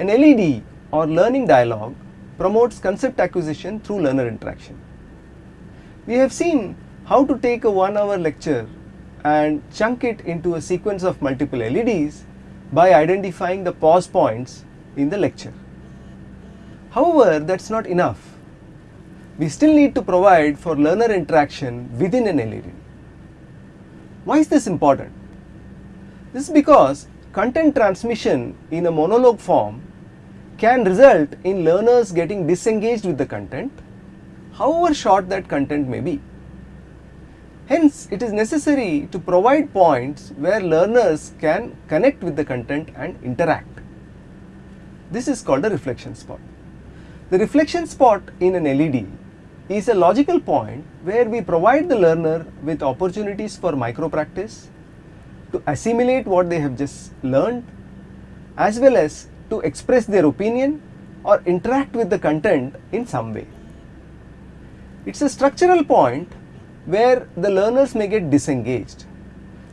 An LED or learning dialogue promotes concept acquisition through learner interaction. We have seen how to take a one hour lecture and chunk it into a sequence of multiple LEDs by identifying the pause points in the lecture. However, that is not enough. We still need to provide for learner interaction within an LED. Why is this important? This is because content transmission in a monologue form can result in learners getting disengaged with the content, however short that content may be. Hence, it is necessary to provide points where learners can connect with the content and interact. This is called a reflection spot. The reflection spot in an LED is a logical point where we provide the learner with opportunities for micro practice, to assimilate what they have just learned, as well as to express their opinion or interact with the content in some way. It is a structural point where the learners may get disengaged.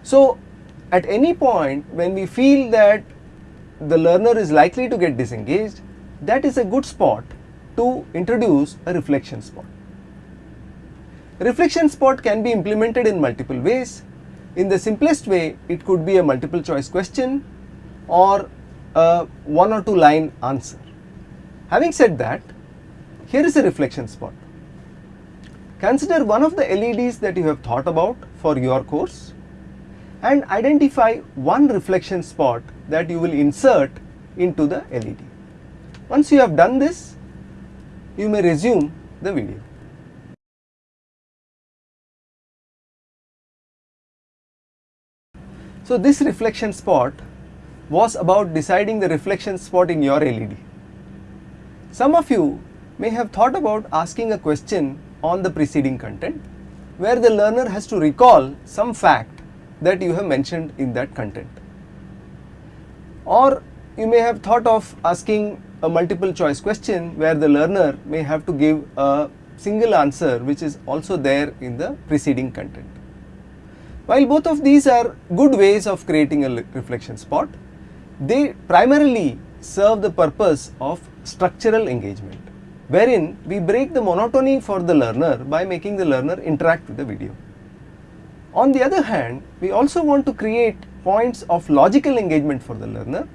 So, at any point when we feel that the learner is likely to get disengaged, that is a good spot to introduce a reflection spot. reflection spot can be implemented in multiple ways. In the simplest way, it could be a multiple choice question or a one or two line answer. Having said that, here is a reflection spot. Consider one of the LEDs that you have thought about for your course and identify one reflection spot that you will insert into the LED. Once you have done this, you may resume the video. So this reflection spot was about deciding the reflection spot in your LED. Some of you may have thought about asking a question on the preceding content where the learner has to recall some fact that you have mentioned in that content. Or you may have thought of asking a multiple choice question where the learner may have to give a single answer which is also there in the preceding content. While both of these are good ways of creating a reflection spot, they primarily serve the purpose of structural engagement wherein we break the monotony for the learner by making the learner interact with the video. On the other hand, we also want to create points of logical engagement for the learner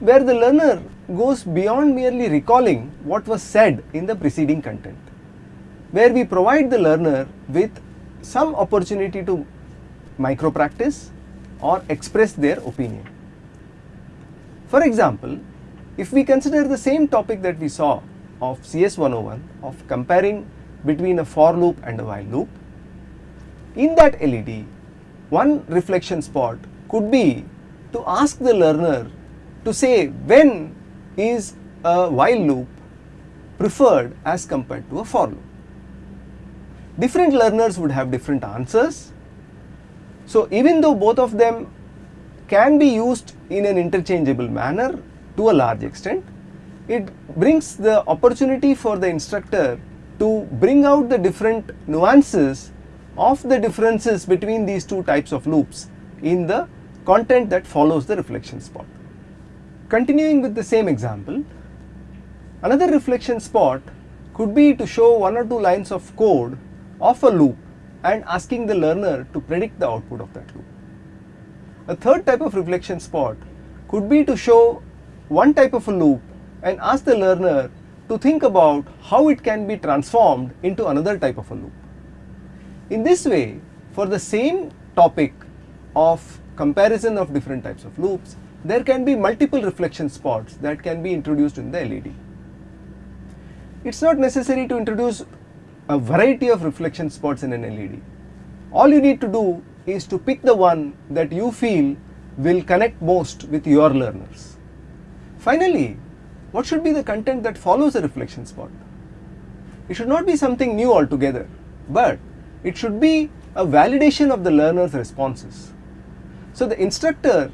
where the learner goes beyond merely recalling what was said in the preceding content, where we provide the learner with some opportunity to micro practice or express their opinion. For example, if we consider the same topic that we saw of CS 101 of comparing between a for loop and a while loop, in that LED, one reflection spot could be to ask the learner to say when is a while loop preferred as compared to a for loop. Different learners would have different answers. So, even though both of them can be used in an interchangeable manner to a large extent. It brings the opportunity for the instructor to bring out the different nuances of the differences between these two types of loops in the content that follows the reflection spot. Continuing with the same example, another reflection spot could be to show one or two lines of code of a loop and asking the learner to predict the output of that loop. A third type of reflection spot could be to show one type of a loop and ask the learner to think about how it can be transformed into another type of a loop. In this way, for the same topic of comparison of different types of loops, there can be multiple reflection spots that can be introduced in the LED. It is not necessary to introduce a variety of reflection spots in an LED. All you need to do is to pick the one that you feel will connect most with your learners. Finally, what should be the content that follows a reflection spot? It should not be something new altogether, but it should be a validation of the learner's responses. So the instructor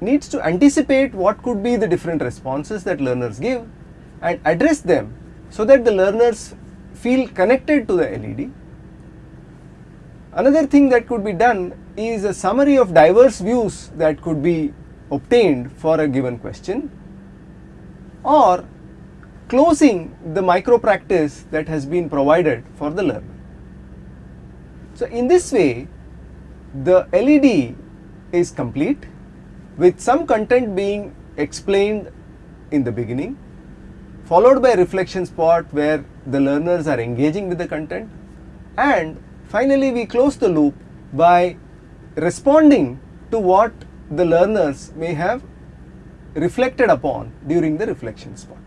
needs to anticipate what could be the different responses that learners give and address them so that the learners feel connected to the LED. Another thing that could be done is a summary of diverse views that could be obtained for a given question or closing the micro practice that has been provided for the learner. So, in this way the LED is complete with some content being explained in the beginning followed by a reflection spot where the learners are engaging with the content and finally we close the loop by responding to what the learners may have reflected upon during the reflection spot.